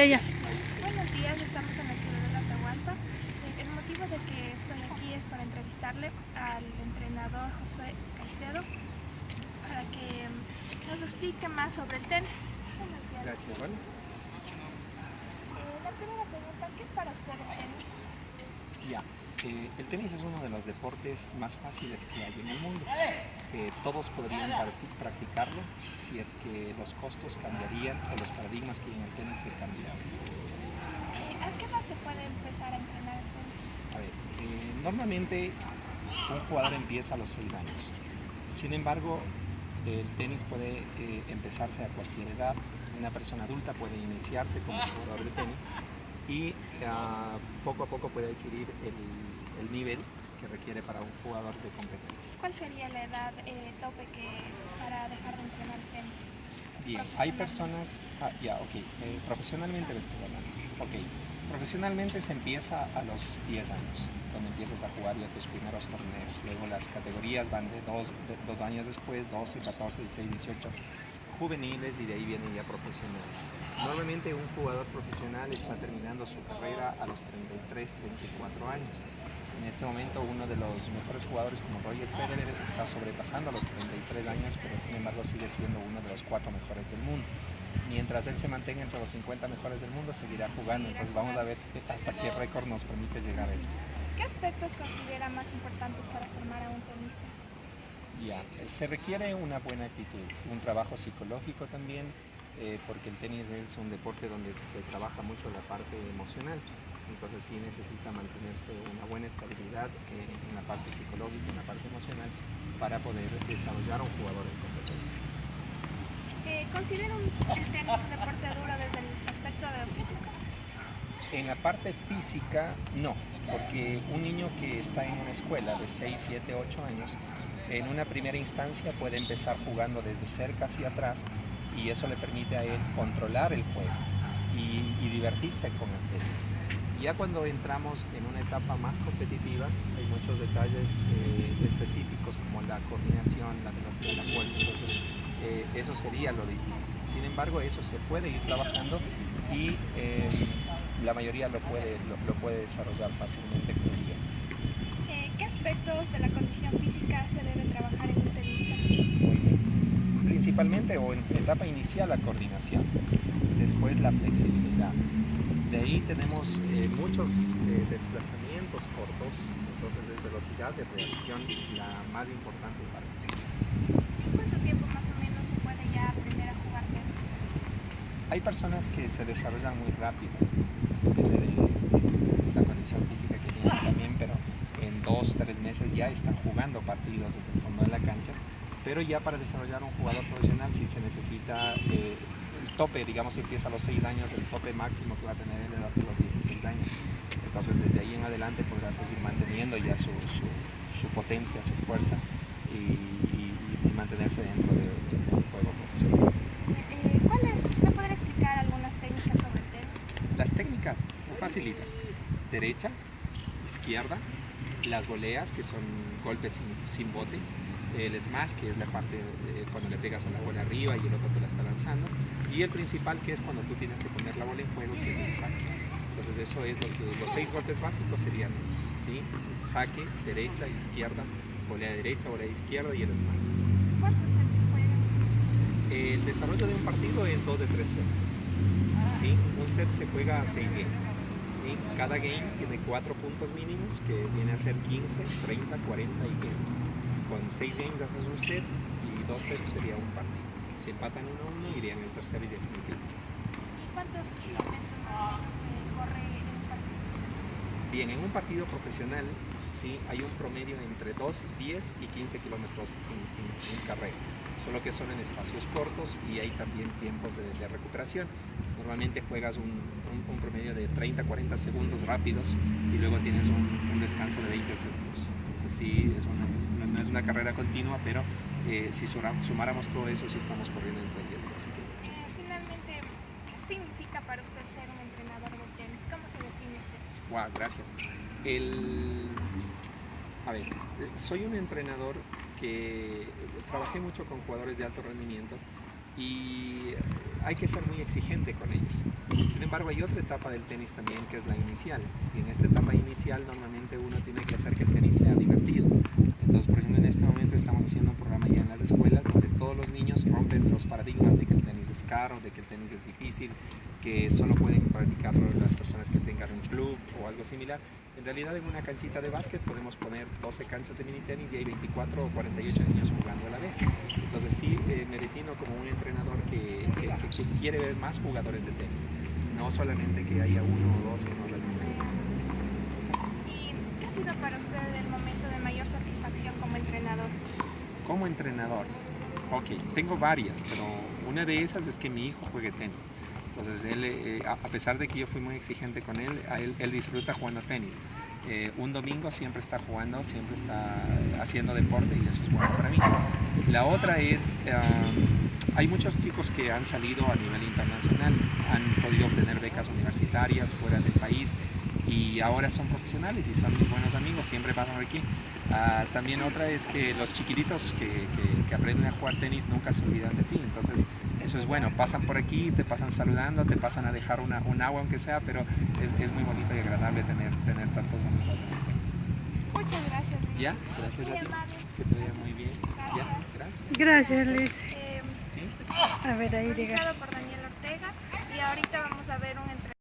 Ya, ya. Buenos días, estamos en la ciudad de Atahualpa. El motivo de que estoy aquí es para entrevistarle al entrenador José Caicedo para que mm, nos explique más sobre el tenis. Buenos días. Gracias, bueno. Eh, la primera pregunta, ¿qué es para usted el tenis? Ya. Eh, el tenis es uno de los deportes más fáciles que hay en el mundo. Eh, todos podrían practicarlo si es que los costos cambiarían o los paradigmas que hay en el tenis se cambiaran. Eh, ¿A qué edad se puede empezar a entrenar el tenis? A ver, eh, normalmente un jugador empieza a los 6 años. Sin embargo, el tenis puede eh, empezarse a cualquier edad. Una persona adulta puede iniciarse como jugador de tenis y ah, poco a poco puede adquirir el, el nivel que requiere para un jugador de competencia. ¿Cuál sería la edad eh, tope que, para dejar de entrenar tenis? Bien, hay personas, ah, ya, ok, eh, profesionalmente me estás hablando. Ok, profesionalmente se empieza a los 10 años, donde empiezas a jugar ya tus primeros torneos. Luego las categorías van de dos, de dos años después, 12, 14, 16, 18 juveniles y de ahí vienen ya profesionales. Normalmente un jugador profesional está terminando su carrera a los 33, 34 años. En este momento uno de los mejores jugadores como Roger Federer está sobrepasando los 33 años, pero sin embargo sigue siendo uno de los cuatro mejores del mundo. Mientras él se mantenga entre los 50 mejores del mundo, seguirá jugando. Entonces vamos a ver hasta qué récord nos permite llegar a él. ¿Qué aspectos considera más importantes para formar a un tenista? Ya, eh, se requiere una buena actitud, un trabajo psicológico también, eh, porque el tenis es un deporte donde se trabaja mucho la parte emocional. Entonces sí necesita mantenerse una buena estabilidad eh, en la parte psicológica, en la parte emocional, para poder desarrollar a un jugador en competencia. Eh, ¿Considera un- el tenis un deporte duro desde el aspecto de físico? En la parte física, no, porque un niño que está en una escuela de 6, 7, 8 años, en una primera instancia puede empezar jugando desde cerca hacia atrás y eso le permite a él controlar el juego y, y divertirse con el tenis. Ya cuando entramos en una etapa más competitiva, hay muchos detalles eh, específicos como la coordinación, la velocidad, la fuerza, entonces eh, eso sería lo difícil. Sin embargo, eso se puede ir trabajando y eh, la mayoría lo puede, lo, lo puede desarrollar fácilmente con el tiempo. Eh, ¿Qué aspectos de la condición física se debe trabajar en un tenista? Muy bien. Principalmente o en etapa inicial la coordinación, después la flexibilidad. De ahí tenemos eh, muchos eh, desplazamientos cortos, entonces es velocidad de reacción la más importante para. ¿En cuánto tiempo más o menos se puede ya aprender a jugar tenis? Hay personas que se desarrollan muy rápido, depende de la condición física que tienen también, pero en dos, tres meses ya están jugando partidos desde el fondo de la cancha. Pero ya para desarrollar un jugador profesional sí se necesita eh, tope, digamos, empieza a los 6 años, el tope máximo que va a tener en la edad de los 16 años. Entonces desde ahí en adelante podrá seguir manteniendo ya su, su, su potencia, su fuerza y, y- y mantenerse dentro de- del juego profesional. Eh, ¿Cuáles? ¿Me podría explicar algunas técnicas sobre el tenis? Las técnicas facilitan. Derecha, izquierda, las voleas, que son golpes sin, sin bote, el smash, que es la parte cuando le pegas a la bola arriba y el otro te la está lanzando, y el principal, que es cuando tú tienes que poner la bola en juego, que es el saque. Entonces eso es lo que los seis golpes básicos serían esos, ¿sí? Saque, derecha, izquierda, volea derecha, volea izquierda y el smash. El desarrollo de un partido es dos de tres sets. ¿sí? Un set se juega a seis games. ¿sí? Cada game tiene cuatro puntos mínimos que viene a ser 15, 30, 40 y 20. Con seis games haces un set y dos sets sería un partido. Si empatan uno a uno irían el tercero y definitivo. ¿Cuántos kilómetros se corre en un partido? Bien, en un partido profesional ¿sí? hay un promedio entre 2, 10 y 15 kilómetros en, en- en carrera, solo que son en espacios cortos y hay también tiempos de, de recuperación. Normalmente juegas un, un- un promedio de 30, 40 segundos rápidos y luego tienes un, un descanso de 20 segundos. Sí, es una- no- es una carrera continua, pero eh, si sumáramos todo eso, sí estamos corriendo entre 10 y 12 kilómetros. Eh, finalmente, ¿qué significa para usted ser un entrenador de tenis? ¿Cómo se define usted? Wow, gracias. El, a ver, soy un entrenador que trabajé mucho con jugadores de alto rendimiento y hay que ser muy exigente con ellos. Sin embargo, hay otra etapa del tenis también que es la inicial. Y en esta etapa inicial normalmente uno tiene que hacer que el tenis sea divertido. Entonces, por ejemplo, en este momento estamos haciendo un programa ya en las escuelas donde todos los niños rompen los paradigmas de que el tenis es caro, de que el tenis es difícil, que solo pueden practicarlo las personas que tengan un club o algo similar. En realidad en una canchita de básquet podemos poner 12 canchas de mini tenis y hay 24 o 48 niños jugando a la vez. Entonces sí eh, me defino como un entrenador que, que, que, quiere ver más jugadores de tenis, no solamente que haya uno o dos que no realicen. ¿Y qué ha sido para usted el momento de mayor satisfacción como entrenador? Como entrenador, ok, tengo varias, pero una de esas es que mi hijo juegue tenis. Entonces, él, eh, a pesar de que yo fui muy exigente con él, él, disfruta jugando tenis. Eh, un domingo siempre está jugando, siempre está haciendo deporte y eso es bueno para mí. La otra es, um, hay muchos chicos que han salido a nivel internacional, han podido obtener becas universitarias fuera del país y ahora son profesionales y son mis buenos amigos, siempre pasan aquí. Uh, también otra es que los chiquititos que, que, que aprenden a jugar tenis nunca se olvidan de ti, entonces eso es bueno, pasan por aquí, te pasan saludando, te pasan a dejar una, un agua aunque sea, pero es, es, muy bonito y agradable tener, tener tantos amigos en el tenis. Muchas gracias, Luis. Ya, gracias a ti. Que te vaya muy bien. Gracias. Ya, gracias. Gracias, Luis. Eh, ¿Sí? A ver, ahí realizado por Daniel Ortega y ahorita vamos a ver un entrenamiento